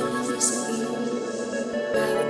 I will